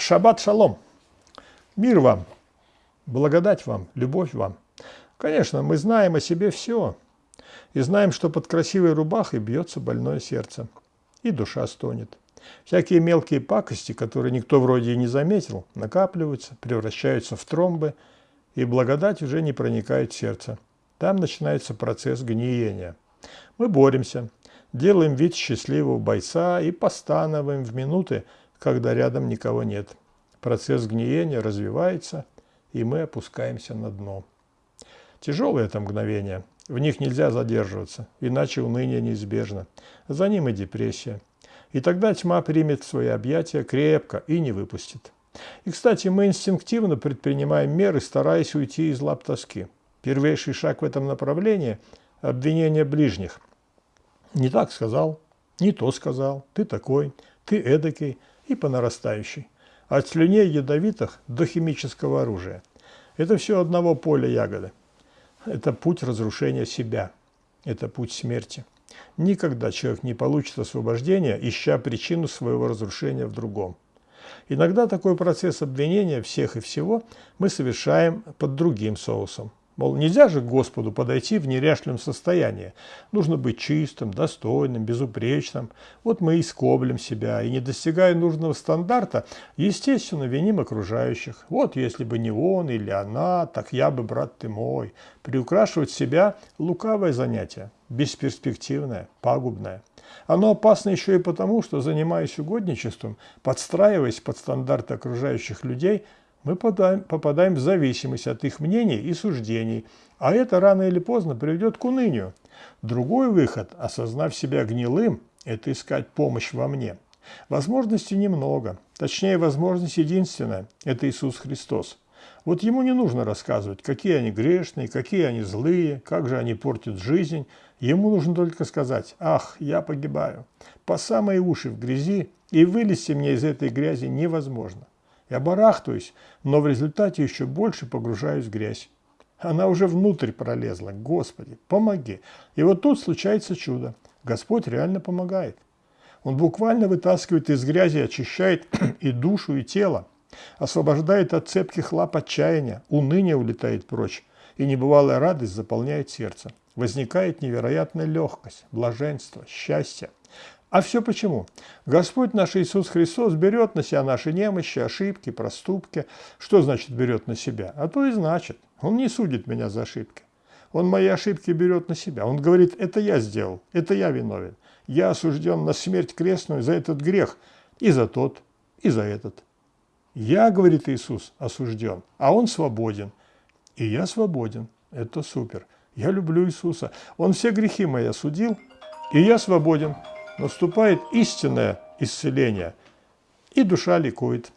Шаббат шалом. Мир вам, благодать вам, любовь вам. Конечно, мы знаем о себе все. И знаем, что под красивой рубахой бьется больное сердце. И душа стонет. Всякие мелкие пакости, которые никто вроде и не заметил, накапливаются, превращаются в тромбы, и благодать уже не проникает в сердце. Там начинается процесс гниения. Мы боремся, делаем вид счастливого бойца и постановаем в минуты, когда рядом никого нет. Процесс гниения развивается, и мы опускаемся на дно. Тяжелое это мгновение. В них нельзя задерживаться, иначе уныние неизбежно. За ним и депрессия. И тогда тьма примет свои объятия крепко и не выпустит. И, кстати, мы инстинктивно предпринимаем меры, стараясь уйти из лап тоски. Первейший шаг в этом направлении – обвинение ближних. Не так сказал, не то сказал, ты такой, ты эдакий – и по нарастающей. От слюней ядовитых до химического оружия. Это все одного поля ягоды. Это путь разрушения себя. Это путь смерти. Никогда человек не получит освобождения, ища причину своего разрушения в другом. Иногда такой процесс обвинения всех и всего мы совершаем под другим соусом. Мол, нельзя же к Господу подойти в неряшливом состоянии. Нужно быть чистым, достойным, безупречным. Вот мы и скоблим себя, и не достигая нужного стандарта, естественно, виним окружающих. Вот если бы не он или она, так я бы, брат ты мой. Приукрашивать себя – лукавое занятие, бесперспективное, пагубное. Оно опасно еще и потому, что, занимаясь угодничеством, подстраиваясь под стандарты окружающих людей – мы попадаем, в зависимость от их мнений и суждений, а это рано или поздно приведет к унынию. Другой выход, осознав себя гнилым, это искать помощь во мне. Возможностей немного, точнее возможность единственная – это Иисус Христос. Вот ему не нужно рассказывать, какие они грешные, какие они злые, как же они портят жизнь. Ему нужно только сказать «Ах, я погибаю». По самые уши в грязи, и вылезти мне из этой грязи невозможно. Я барахтаюсь, но в результате еще больше погружаюсь в грязь. Она уже внутрь пролезла. Господи, помоги. И вот тут случается чудо. Господь реально помогает. Он буквально вытаскивает из грязи, очищает и душу, и тело. Освобождает от цепких лап отчаяния. Уныние улетает прочь. И небывалая радость заполняет сердце. Возникает невероятная легкость, блаженство, счастье. А все почему? Господь наш Иисус Христос берет на себя наши немощи, ошибки, проступки. Что значит берет на себя? А то и значит. Он не судит меня за ошибки. Он мои ошибки берет на себя. Он говорит, это я сделал, это я виновен. Я осужден на смерть крестную за этот грех, и за тот, и за этот. Я, говорит Иисус, осужден, а Он свободен. И я свободен. Это супер. Я люблю Иисуса. Он все грехи мои осудил, и я свободен наступает истинное исцеление, и душа ликует.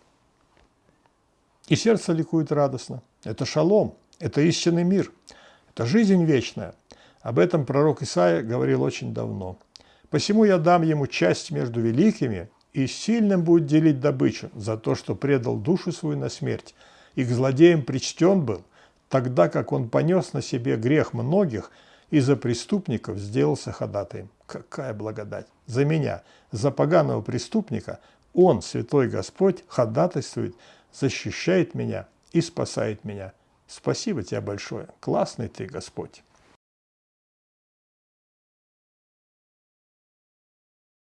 И сердце ликует радостно. Это шалом, это истинный мир, это жизнь вечная. Об этом пророк Исаия говорил очень давно. «Посему я дам ему часть между великими, и сильным будет делить добычу за то, что предал душу свою на смерть, и к злодеям причтен был, тогда как он понес на себе грех многих, и за преступников сделался ходатаем. Какая благодать! За меня, за поганого преступника, Он, Святой Господь, ходатайствует, защищает меня и спасает меня. Спасибо тебе большое. Классный ты, Господь.